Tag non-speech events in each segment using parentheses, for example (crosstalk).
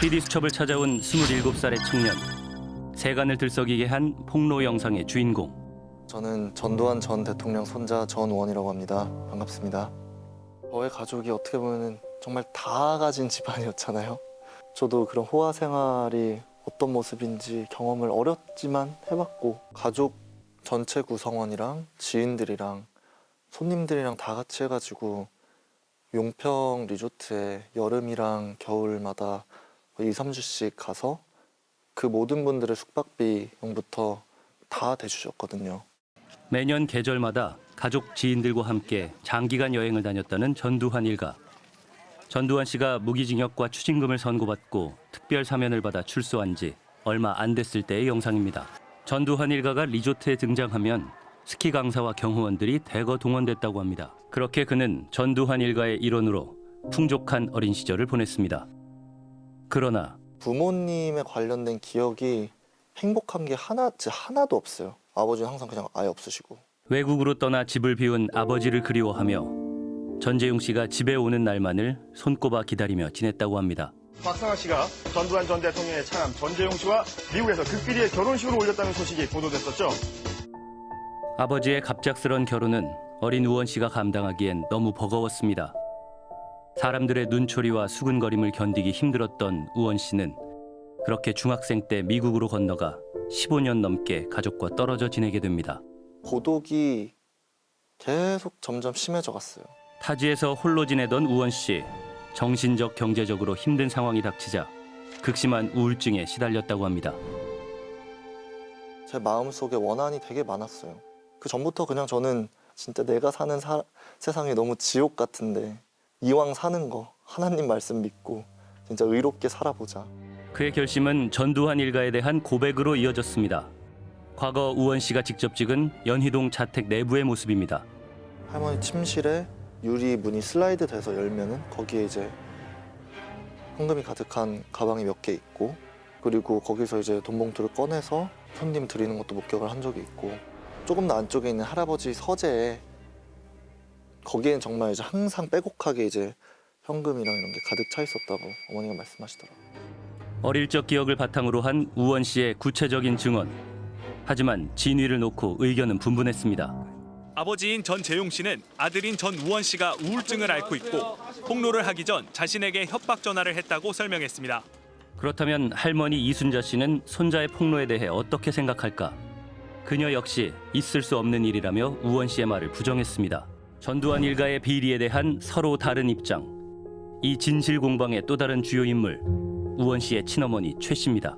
PD 수첩을 찾아온 27살의 청년. 세간을 들썩이게 한 폭로 영상의 주인공. 저는 전두환 전 대통령 손자 전우원이라고 합니다. 반갑습니다. 저의 가족이 어떻게 보면 정말 다 가진 집안이었잖아요. 저도 그런 호화 생활이 어떤 모습인지 경험을 어렵지만 해봤고 가족 전체 구성원이랑 지인들이랑 손님들이랑 다 같이 해가지고 용평 리조트에 여름이랑 겨울마다 2, 3주씩 가서 그 모든 분들의 숙박비용부터 다 대주셨거든요. 매년 계절마다 가족 지인들과 함께 장기간 여행을 다녔다는 전두환 일가. 전두환 씨가 무기징역과 추징금을 선고받고 특별 사면을 받아 출소한 지 얼마 안 됐을 때의 영상입니다. 전두환 일가가 리조트에 등장하면 스키 강사와 경호원들이 대거 동원됐다고 합니다. 그렇게 그는 전두환 일가의 일원으로 풍족한 어린 시절을 보냈습니다. 그러나 부모님에 관련된 기억이 행복한 게 하나, 하나도 없어요. 아버지는 항상 그냥 아예 없으시고. 외국으로 떠나 집을 비운 아버지를 그리워하며 전재용 씨가 집에 오는 날만을 손꼽아 기다리며 지냈다고 합니다. 박상학 씨가 전두환 전 대통령의 차남 전재용 씨와 미국에서 극비리의 결혼식을 올렸다는 소식이 보도됐었죠. 아버지의 갑작스런 결혼은 어린 우원 씨가 감당하기엔 너무 버거웠습니다. 사람들의 눈초리와 수근거림을 견디기 힘들었던 우원 씨는 그렇게 중학생 때 미국으로 건너가 15년 넘게 가족과 떨어져 지내게 됩니다. 고독이 계속 점점 심해져 갔어요. 타지에서 홀로 지내던 우원 씨. 정신적 경제적으로 힘든 상황이 닥치자 극심한 우울증에 시달렸다고 합니다. 제 마음속에 원한이 되게 많았어요. 그 전부터 그냥 저는 진짜 내가 사는 사- 세상이 너무 지옥 같은데 이왕 사는 거 하나님 말씀 믿고 진짜 의롭게 살아보자. 그의 결심은 전두환 일가에 대한 고백으로 이어졌습니다. 과거 우원 씨가 직접 찍은 연희동 자택 내부의 모습입니다. 할머니 침실에 유리 문이 슬라이드 돼서 열면은 거기에 이제 현금이 가득한 가방이 몇 개 있고 그리고 거기서 이제 돈 봉투를 꺼내서 손님 드리는 것도 목격을 한 적이 있고 조금 더 안쪽에 있는 할아버지 서재에 거기엔 정말 이제 항상 빼곡하게 이제 현금이랑 이런 게 가득 차 있었다고 어머니가 말씀하시더라고요. 어릴 적 기억을 바탕으로 한 우원 씨의 구체적인 증언. 하지만 진위를 놓고 의견은 분분했습니다. 아버지인 전재용 씨는 아들인 전우원 씨가 우울증을 앓고 있고 폭로를 하기 전 자신에게 협박 전화를 했다고 설명했습니다. 그렇다면 할머니 이순자 씨는 손자의 폭로에 대해 어떻게 생각할까? 그녀 역시 있을 수 없는 일이라며 우원 씨의 말을 부정했습니다. 전두환 일가의 비리에 대한 서로 다른 입장. 이 진실 공방의 또 다른 주요 인물 우원 씨의 친어머니 최 씨입니다.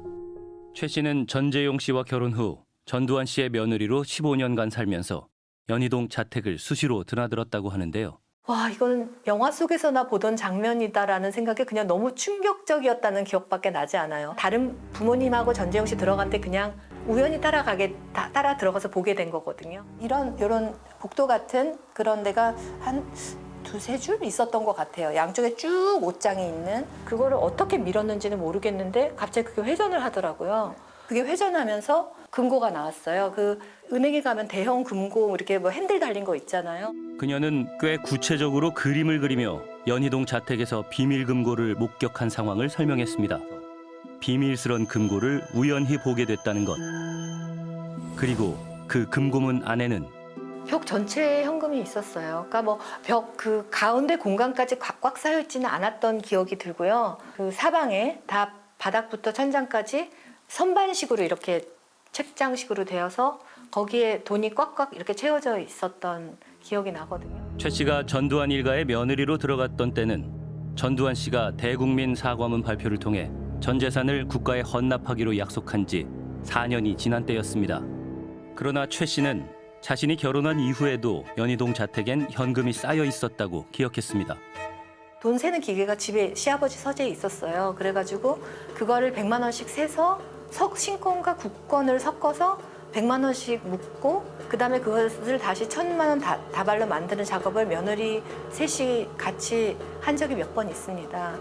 최 씨는 전재용 씨와 결혼 후 전두환 씨의 며느리로 15년간 살면서 연희동 자택을 수시로 드나들었다고 하는데요. 와, 이거는 영화 속에서나 보던 장면이다라는 생각이 그냥 너무 충격적이었다는 기억밖에 나지 않아요. 다른 부모님하고 전재용 씨 들어갈 때 그냥 우연히 따라가게 다- 따라 들어가서 보게 된 거거든요. 이런 이런 복도 같은 그런 데가 한 두세 줄 있었던 것 같아요. 양쪽에 쭉 옷장이 있는 그거를 어떻게 밀었는지는 모르겠는데 갑자기 그게 회전을 하더라고요. 그게 회전하면서 금고가 나왔어요. 그 은행에 가면 대형 금고 이렇게 뭐 핸들 달린 거 있잖아요. 그녀는 꽤 구체적으로 그림을 그리며 연희동 자택에서 비밀 금고를 목격한 상황을 설명했습니다. 비밀스런 금고를 우연히 보게 됐다는 것. 그리고 그 금고문 안에는 벽 전체에 현금이 있었어요. 그러니까 뭐 벽 그 가운데 공간까지 꽉, 꽉 쌓여 있지는 않았던 기억이 들고요. 그 사방에 다 바닥부터 천장까지 선반식으로 이렇게 책장식으로 되어서 거기에 돈이 꽉꽉 이렇게 채워져 있었던 기억이 나거든요. 최 씨가 전두환 일가의 며느리로 들어갔던 때는 전두환 씨가 대국민 사과문 발표를 통해 전 재산을 국가에 헌납하기로 약속한 지 4년이 지난 때였습니다. 그러나 최 씨는 자신이 결혼한 이후에도 연희동 자택엔 현금이 쌓여 있었다고 기억했습니다. 돈 세는 기계가 집에 시아버지 서재에 있었어요. 그래가지고 그거를 100만 원씩 세서 석 신권과 국권을 섞어서 100만 원씩 묶고 그다음에 그것을 다시 천만 원 다, 다발로 만드는 작업을 며느리 셋이 같이 한 적이 몇 번 있습니다.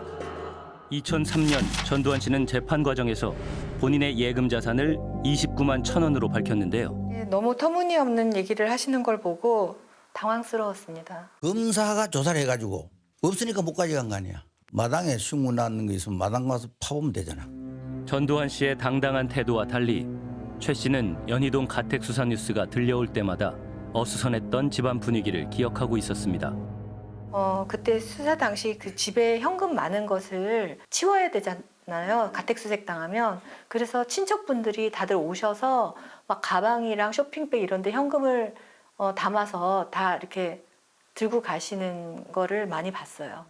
2003년 전두환 씨는 재판 과정에서 본인의 예금 자산을 29만 천 원으로 밝혔는데요. 예, 너무 터무니없는 얘기를 하시는 걸 보고 당황스러웠습니다. 검사가 조사를 해가지고 없으니까 못 가져간 거 아니야. 마당에 신고 났는 거 있으면 마당 가서 파보면 되잖아. 전두환 씨의 당당한 태도와 달리 최 씨는 연희동 가택 수사 뉴스가 들려올 때마다 어수선했던 집안 분위기를 기억하고 있었습니다. 어, 그때 수사 당시 그 집에 현금 많은 것을 치워야 되잖아요. 가택수색 당하면. 그래서 친척분들이 다들 오셔서 막 가방이랑 쇼핑백 이런 데 현금을 어, 담아서 다 이렇게 들고 가시는 거를 많이 봤어요.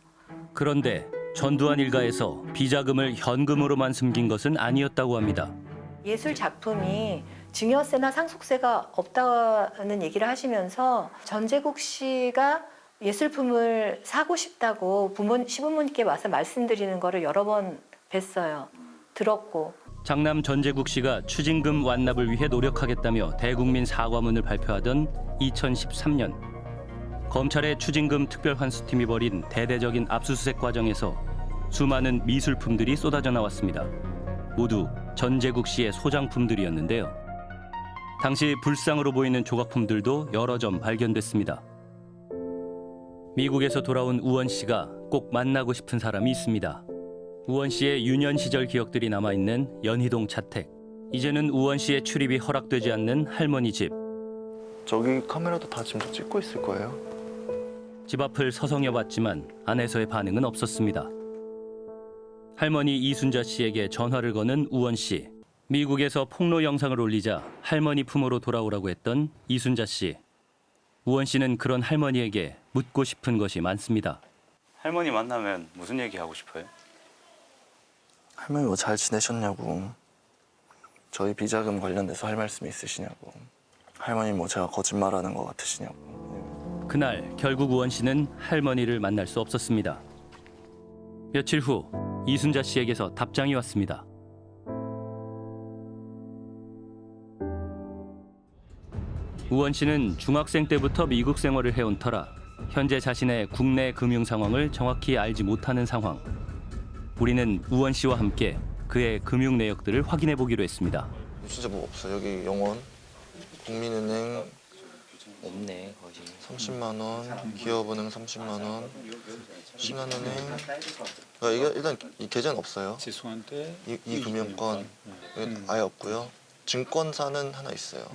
그런데 전두환 일가에서 비자금을 현금으로만 숨긴 것은 아니었다고 합니다. 예술 작품이 증여세나 상속세가 없다는 얘기를 하시면서 전재국 씨가 예술품을 사고 싶다고 부모 시부모님께 와서 말씀드리는 거를 여러 번 뵀어요. 들었고 장남 전재국 씨가 추징금 완납을 위해 노력하겠다며 대국민 사과문을 발표하던 2013년 검찰의 추징금 특별환수팀이 벌인 대대적인 압수수색 과정에서 수많은 미술품들이 쏟아져 나왔습니다. 모두 전재국 씨의 소장품들이었는데요. 당시 불상으로 보이는 조각품들도 여러 점 발견됐습니다. 미국에서 돌아온 우원 씨가 꼭 만나고 싶은 사람이 있습니다. 우원 씨의 유년 시절 기억들이 남아 있는 연희동 자택. 이제는 우원 씨의 출입이 허락되지 않는 할머니 집. 저기 카메라도 다 지금 찍고 있을 거예요. 집 앞을 서성여 봤지만 안에서의 반응은 없었습니다. 할머니 이순자 씨에게 전화를 거는 우원 씨. 미국에서 폭로 영상을 올리자 할머니 품으로 돌아오라고 했던 이순자 씨. 우원 씨는 그런 할머니에게 묻고 싶은 것이 많습니다. 할머니 만나면 무슨 얘기 하고 싶어요? 할머니 뭐 잘 지내셨냐고. 저희 비자금 관련돼서 할 말씀 있으시냐고. 할머니 뭐 제가 거짓말하는 것 같으시냐고. 그날 결국 우원 씨는 할머니를 만날 수 없었습니다. 며칠 후 이순자 씨에게서 답장이 왔습니다. 우원 씨는 중학생 때부터 미국 생활을 해온 터라 현재 자신의 국내 금융 상황을 정확히 알지 못하는 상황. 우리는 우원 씨와 함께 그의 금융 내역들을 확인해 보기로 했습니다. 진짜 뭐 없어. 여기 영원, 국민은행 없네 거의 30만 원, 기업은행 30만 원, 신한은행. 그러니까 이게 일단 이 계좌는 없어요. 죄송한데 이, 이 금융권 아예 없고요. 증권사는 하나 있어요.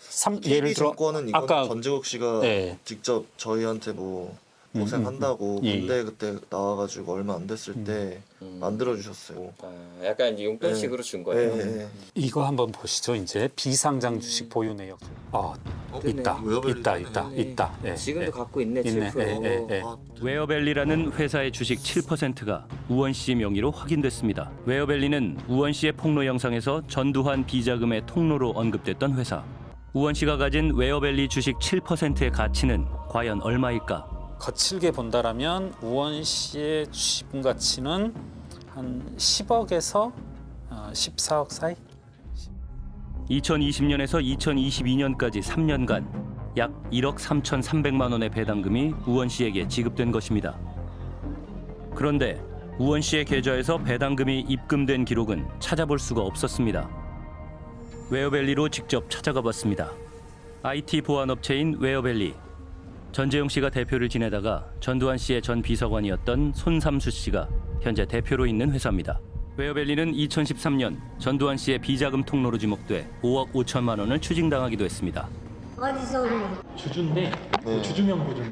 삼, 예를 들어 증권은 이건 아까 전재국 씨가 네. 직접 저희한테 뭐 음, 고생한다고 음, 음. 예, 군대 그때 나와가지고 얼마 안 됐을 때 음. 만들어 주셨어요. 아, 약간 이제 용돈식으로 준 거예요. 예, 예. 이거 한번 보시죠. 이제 비상장 주식 보유 내역. 아 있다, 웨어밸리 있다, 있네. 있다, 있다. 예, 지금도 예. 갖고 있네 있네. 7%. 예, 예, 예. 아, 웨어밸리라는 회사의 주식 7%가 우원 씨 명의로 확인됐습니다. 웨어밸리는 우원 씨의 폭로 영상에서 전두환 비자금의 통로로 언급됐던 회사. 우원 씨가 가진 웨어밸리 주식 7%의 가치는 과연 얼마일까? 거칠게 본다라면 우원 씨의 주식분 가치는 한 10억에서 어, 14억 사이. 2020년에서 2022년까지 3년간 약 1억 3,300만 원의 배당금이 우원 씨에게 지급된 것입니다. 그런데 우원 씨의 계좌에서 배당금이 입금된 기록은 찾아볼 수가 없었습니다. 웨어밸리로 직접 찾아가 봤습니다. IT 보안 업체인 웨어밸리. 전재용 씨가 대표를 지내다가 전두환 씨의 전 비서관이었던 손삼수 씨가 현재 대표로 있는 회사입니다. 웨어밸리는 2013년 전두환 씨의 비자금 통로로 지목돼 5억 5천만 원을 추징당하기도 했습니다. 어디서 주주인데 네. 주주 명부 좀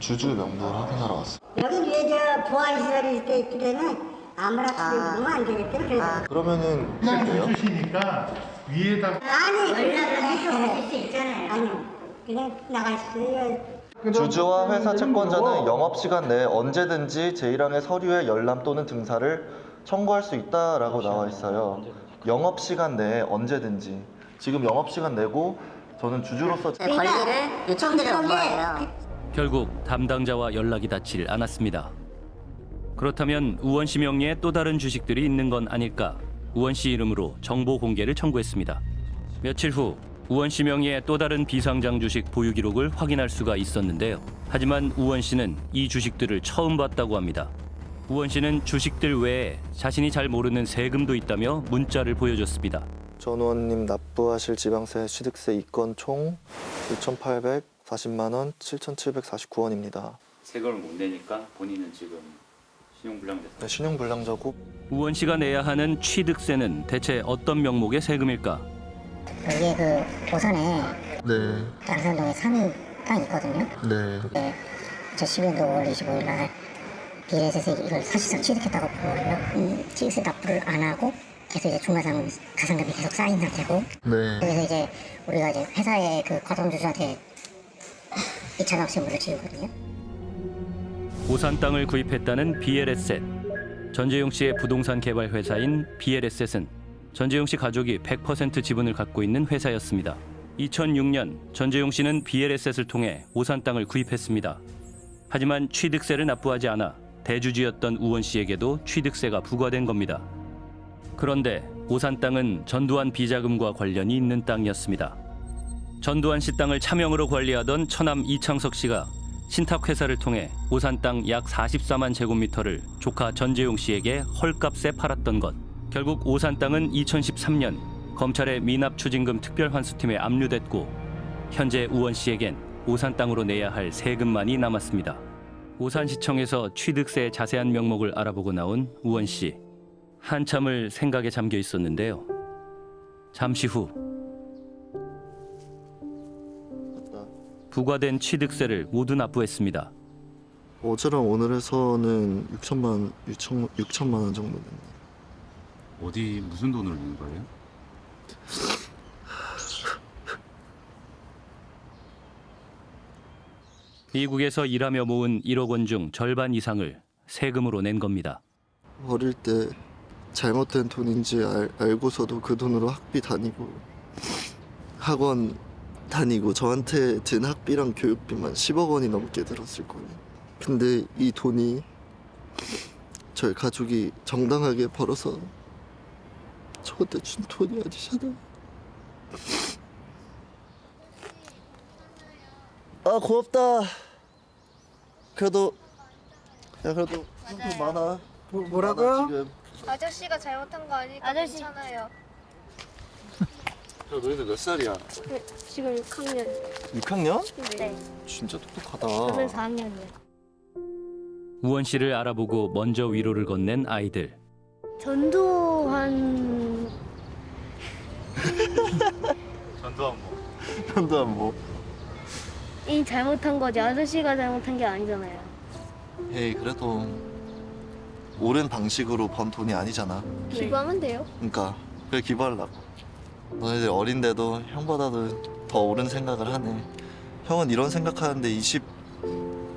주주 명부를 확인하러 왔어요. 여기 위에 저 보안 시설이 돼 있기 때문에 아무나 들어오면 안 되겠다 그래서 그러면은 그냥 그래요? 주주시니까 위에다 아니 그냥 하실 수 있잖아요 아니 그냥 나갈 수 있어요 주주와 회사 채권자는 영업 시간 내에 언제든지 제1항의 서류의 열람 또는 등사를 청구할 수 있다라고 나와 있어요. 영업 시간 내에 언제든지 지금 영업 시간 내고 저는 주주로서 관리를 요청드린 거예요 결국 담당자와 연락이 닿질 않았습니다. 그렇다면 우원 씨 명의의 또 다른 주식들이 있는 건 아닐까? 우원 씨 이름으로 정보 공개를 청구했습니다. 며칠 후 우원 씨 명의의 또 다른 비상장 주식 보유 기록을 확인할 수가 있었는데요. 하지만 우원 씨는 이 주식들을 처음 봤다고 합니다. 우원 씨는 주식들 외에 자신이 잘 모르는 세금도 있다며 문자를 보여줬습니다. 전 의원님 납부하실 지방세 취득세 이건 총 6,840만 원 7,749원입니다. 세금을 못 내니까 본인은 지금 신용불량됐다. 네, 신용불량자고 우원 씨가 내야 하는 취득세는 대체 어떤 명목의 세금일까? 여기에 그 오산에 네, 양산동에 산 땅이 있거든요. 네. 네, 2012년도 5월 25일 날 비례세서 이걸 사실상 취득했다고 보고요. 음, 취득세 납부를 안 하고 계속 이제 중과상 가산금이 계속 쌓인 상태고 네. 그래서 이제 우리가 이제 회사의 그 과점주주한테 2차 납세물을 지우거든요. 오산 땅을 구입했다는 BLS셋. 전재용 씨의 부동산 개발 회사인 BLS셋은 전재용 씨 가족이 100% 지분을 갖고 있는 회사였습니다. 2006년 전재용 씨는 BLS셋을 통해 오산 땅을 구입했습니다. 하지만 취득세를 납부하지 않아 대주주였던 우원 씨에게도 취득세가 부과된 겁니다. 그런데 오산 땅은 전두환 비자금과 관련이 있는 땅이었습니다. 전두환 씨 땅을 차명으로 관리하던 처남 이창석 씨가 신탁 회사를 통해 오산 땅 약 44만 제곱미터를 조카 전재용 씨에게 헐값에 팔았던 것. 결국 오산 땅은 2013년 검찰의 미납 추징금 특별환수팀에 압류됐고 현재 우원 씨에겐 오산 땅으로 내야 할 세금만이 남았습니다. 오산시청에서 취득세의 자세한 명목을 알아보고 나온 우원 씨. 한참을 생각에 잠겨 있었는데요. 잠시 후. 부과된 취득세를 모두 납부했습니다. 어제랑 오늘 해서는 6천만 6천 6천만 원 정도 됐네. 어디 무슨 돈을 낸 거예요? 미국에서 일하며 모은 1억 원 중 절반 이상을 세금으로 낸 겁니다. 어릴 때 잘못된 돈인지 알, 알고서도 그 돈으로 학비 다니고 학원 다니고 저한테 든 학비랑 교육비만 10억 원이 넘게 들었을 거예요. 근데 이 돈이 저희 가족이 정당하게 벌어서 저한테 준 돈이 아니잖아요. 아 고맙다. 그래도 야 그래도 돈 많아. 뭐라고요? 지금. 아저씨가 잘못한 거 아니니까 아저씨. 괜찮아요. 야 너희들 몇 살이야? 지금 6학년. 6학년? 네. 진짜 똑똑하다. 저는 4학년이요. 우원 씨를 알아보고 먼저 위로를 건넨 아이들. 전두환 전두환 뭐. 현도한 뭐? 이 잘못한 거지 아저씨가 잘못한 게 아니잖아요. 에이 그래도 옳은 방식으로 번 돈이 아니잖아. 기부하면 돼요. 그러니까 그래 기부하려고. 너희들 어린데도 형보다도 더 옳은 생각을 하네. 형은 이런 생각하는데 20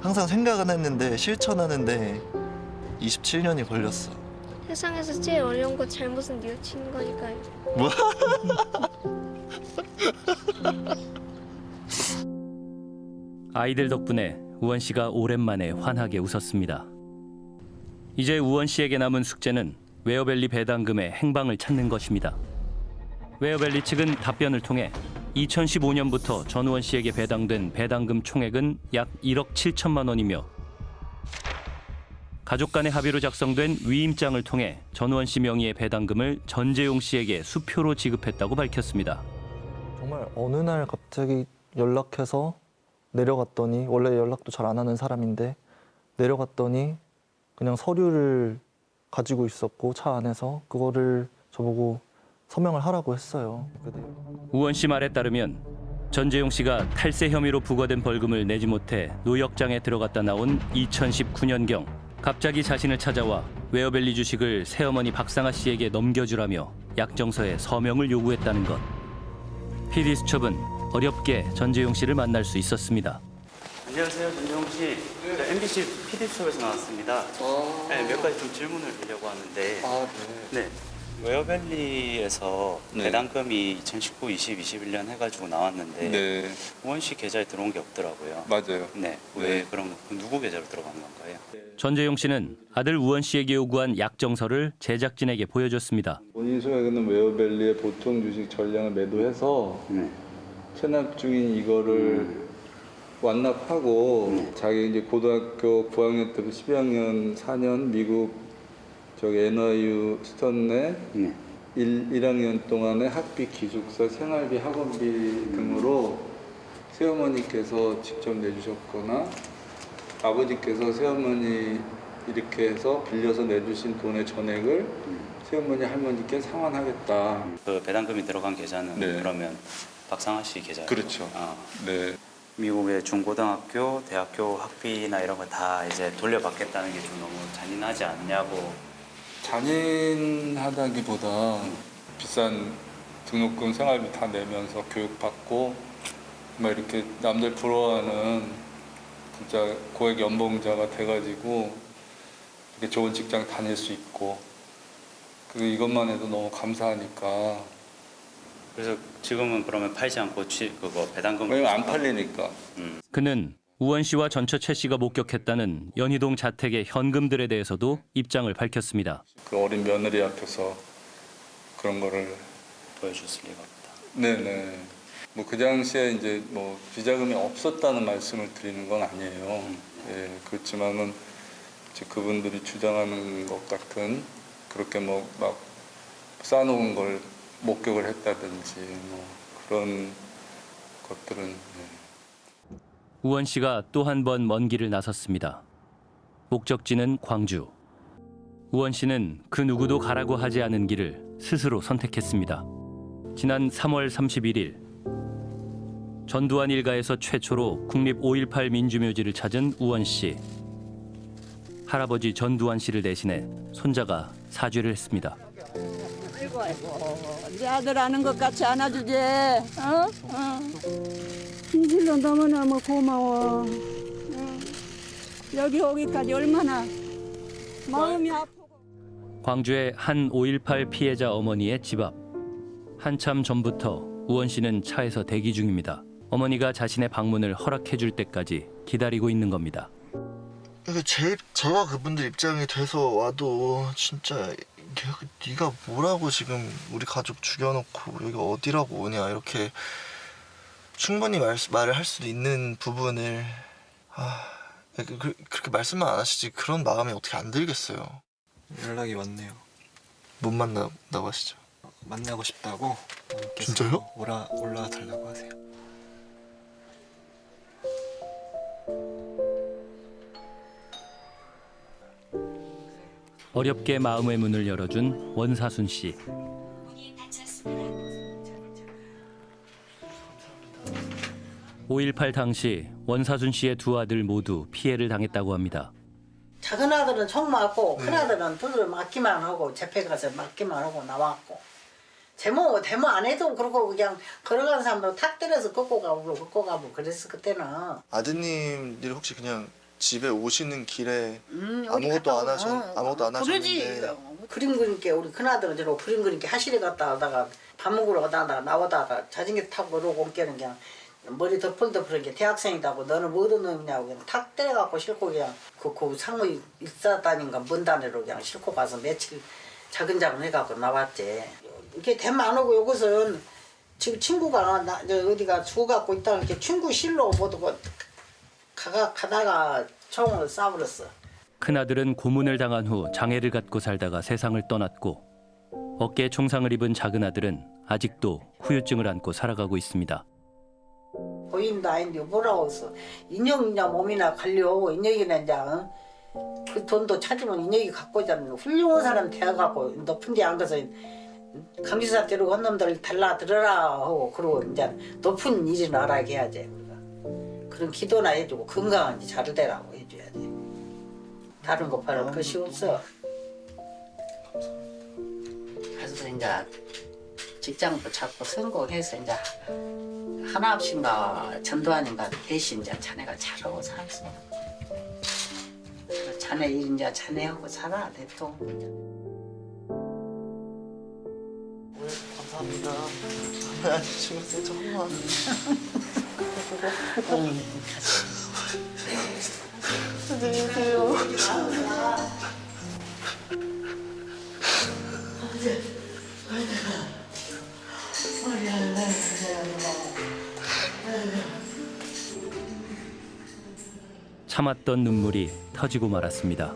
항상 생각은 했는데 실천하는데 27년이 걸렸어. 세상에서 제일 어려운 거 잘못은 뉘우치는 거니까요. 뭐? (laughs) (laughs) 아이들 덕분에 우원 씨가 오랜만에 환하게 웃었습니다. 이제 우원 씨에게 남은 숙제는 웨어밸리 배당금의 행방을 찾는 것입니다. 웨어밸리 측은 답변을 통해 2015년부터 전우원 씨에게 배당된 배당금 총액은 약 1억 7천만 원이며 가족 간의 합의로 작성된 위임장을 통해 전우원 씨 명의의 배당금을 전재용 씨에게 수표로 지급했다고 밝혔습니다. 정말 어느 날 갑자기 연락해서 내려갔더니 원래 연락도 잘 안 하는 사람인데 내려갔더니 그냥 서류를 가지고 있었고 차 안에서 그거를 저보고 서명을 하라고 했어요. 우원 씨 말에 따르면 전재용 씨가 탈세 혐의로 부과된 벌금을 내지 못해 노역장에 들어갔다 나온 2019년경 갑자기 자신을 찾아와 웨어밸리 주식을 새어머니 박상아 씨에게 넘겨주라며 약정서에 서명을 요구했다는 것. PD 수첩은 어렵게 전재용 씨를 만날 수 있었습니다. 안녕하세요, 전재용 씨. 저 MBC PD 수첩에서 나왔습니다. 네, 몇 가지 좀 질문을 드리려고 하는데. 아, 네. 웨어밸리에서 배당금이 2019, 20, 21년 해가지고 나왔는데 네, 우원 씨 계좌에 들어온 게 없더라고요. 맞아요. 네. 왜 그럼 그 누구 계좌로 들어간 건가요? 전재용 씨는 아들 우원 씨에게 요구한 약정서를 제작진에게 보여줬습니다. 본인 소유하는 웨어밸리의 보통 주식 전량을 매도해서 네. 체납 중인 이거를 완납하고 자기 이제 고등학교 9학년 때부터 12학년 4년 미국 저기 NYU 스턴에 네. 1, 1학년 동안의 학비 기숙사 생활비 학원비 등으로 새어머니께서 직접 내주셨거나 아버지께서 새어머니 이렇게 해서 빌려서 내주신 돈의 전액을 새어머니 할머니께 상환하겠다. 그 배당금이 들어간 계좌는 네. 그러면 박상하 씨 계좌. 그렇죠. 아, 네. 미국의 중고등학교, 대학교 학비나 이런 거 다 이제 돌려받겠다는 게 좀 너무 잔인하지 않냐고. 잔인하다기보다 비싼 등록금 생활비 다 내면서 교육받고 막 이렇게 남들 부러워하는 진짜 고액 연봉자가 돼가지고 이렇게 좋은 직장 다닐 수 있고 그 이것만 해도 너무 감사하니까 그래서 지금은 그러면 팔지 않고 취, 그거 배당금. 왜냐면 안 팔리니까. 음. 그는 우원 씨와 전처 최 씨가 목격했다는 연희동 자택의 현금들에 대해서도 입장을 밝혔습니다. 그 어린 며느리 앞에서 그런 거를 보여줬을 리가 없다. 네네. 뭐 그 당시에 이제 뭐 비자금이 없었다는 말씀을 드리는 건 아니에요. 예, 그렇지만은 이제 그분들이 주장하는 것 같은 그렇게 뭐 막 쌓아놓은 걸 목격을 했다든지 뭐 그런 것들은 예. 우원 씨가 또 한 번 먼 길을 나섰습니다. 목적지는 광주. 우원 씨는 그 누구도 가라고 하지 않은 길을 스스로 선택했습니다. 지난 3월 31일 전두환 일가에서 최초로 국립 5.18 민주묘지를 찾은 우원 씨. 할아버지 전두환 씨를 대신해 손자가 사죄를 했습니다. 아이고 아이고 네 아들 아는 것 같이 안아주지 어? 어. 진실로 너무너무 고마워 어. 여기 오기까지 얼마나 마음이 아프 광주의 한 5.18 피해자 어머니의 집 앞. 한참 전부터 우원 씨는 차에서 대기 중입니다. 어머니가 자신의 방문을 허락해 줄 때까지 기다리고 있는 겁니다. 제 제가 그분들 입장이 돼서 와도 진짜 네가 뭐라고 지금 우리 가족 죽여놓고 여기 어디라고 오냐 이렇게 충분히 말, 말을 할 수도 있는 부분을 아 그, 그, 그렇게 말씀만 안 하시지 그런 마음이 어떻게 안 들겠어요. 연락이 왔네요. 못 만나다고 하시죠. 만나고 싶다고 진짜요? 올라 올라와 달라고 하세요. 어렵게 마음의 문을 열어준 원사순 씨. (5.18) 당시 원사순 씨의 두 아들 모두 피해를 당했다고 합니다. 작은 아들은 총 맞고 큰 아들은 두들 맞기만 하고 재패 가서 맞기만 하고 나왔고 제모 데모 안 해도 그렇고 그냥 걸어가는 사람도 탁 때려서 걷고 가고 걷고 가고 그랬어 그때는. 아드님들이 혹시 그냥 집에 오시는 길에 음, 아무것도 안 어, 아무것도 안 하셨는데. 그림 그림께 우리 큰 아들은 저로 그림 그림께 하실에 갔다 하다가 밥 먹으러 가다가 나오다가 자전거 타고 그러고 온 게는 그냥 머리 덮을덮을한 게 대학생이다고 너는 뭐 얻은 놈이냐고 그냥 탁 때려갖고 싣고 그냥 그, 그 상무 일사단인가 먼 단위로 그냥 싣고 가서 며칠 자근자근 해갖고 나왔지 이게 대만 안 오고 요것은 지금 친구가 나저 어디가 죽어갖고 있다 이렇게 친구 실로 보고 가가 가다가 총을 쏴버렸어. 큰아들은 고문을 당한 후 장애를 갖고 살다가 세상을 떠났고 어깨에 총상을 입은 작은 아들은 아직도 후유증을 안고 살아가고 있습니다. 고인도 아닌데 뭐라고 했어. 인형이나 몸이나 관리하고 인형이나 이제 어? 그 돈도 찾으면 인형이 갖고 있잖아. 훌륭한 사람 되어갖고 높은 데 앉아서 강지사 데리고 한 놈들 달라 들어라 하고 그러고 이제 높은 일을 알아게 해야지. 그런 기도나 해주고 건강한지 잘 되라고 해줘야 돼. 다른 거 바랄 것이 없어. 그래서 이제 직장도 찾고 성공해서 이제 하나없인가 전두환인가 대신 이제 자네가 잘하고 살았어. 자네 일 이제 자네하고 살아 대통령. 감사합니다. 신경 쓰지 마. 안녕히 계세요. 참았던 눈물이 터지고 말았습니다.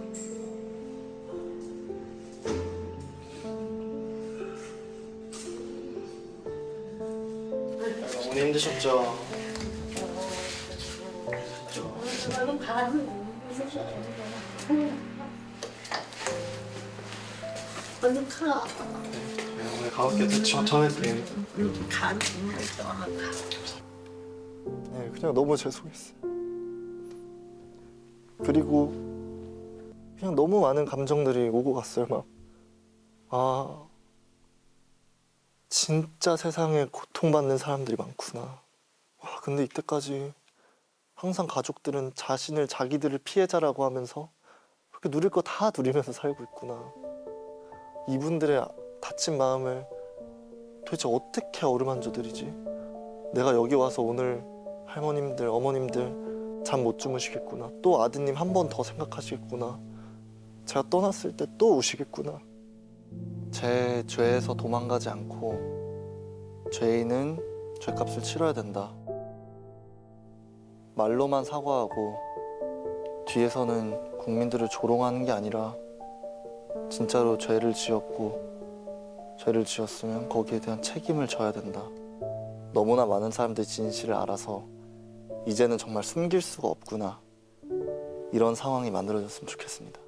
어머니 힘드셨죠? 가. 얼른 가볍게 전해드린 가. 네, 그냥 너무 죄송했어요. 그리고 그냥 너무 많은 감정들이 오고 갔어요. 막, 아, 진짜 세상에 고통받는 사람들이 많구나. 와, 근데 이때까지 항상 가족들은 자신을 자기들을 피해자라고 하면서 그렇게 누릴 거 다 누리면서 살고 있구나. 이분들의 다친 마음을 도대체 어떻게 어루만져 드리지? 내가 여기 와서 오늘 할머님들, 어머님들 잠 못 주무시겠구나. 또 아드님 한 번 더 생각하시겠구나. 제가 떠났을 때 또 우시겠구나. 제 죄에서 도망가지 않고 죄인은 죄값을 치러야 된다. 말로만 사과하고 뒤에서는 국민들을 조롱하는 게 아니라 진짜로 죄를 지었고 죄를 지었으면 거기에 대한 책임을 져야 된다. 너무나 많은 사람들이 진실을 알아서 이제는 정말 숨길 수가 없구나. 이런 상황이 만들어졌으면 좋겠습니다.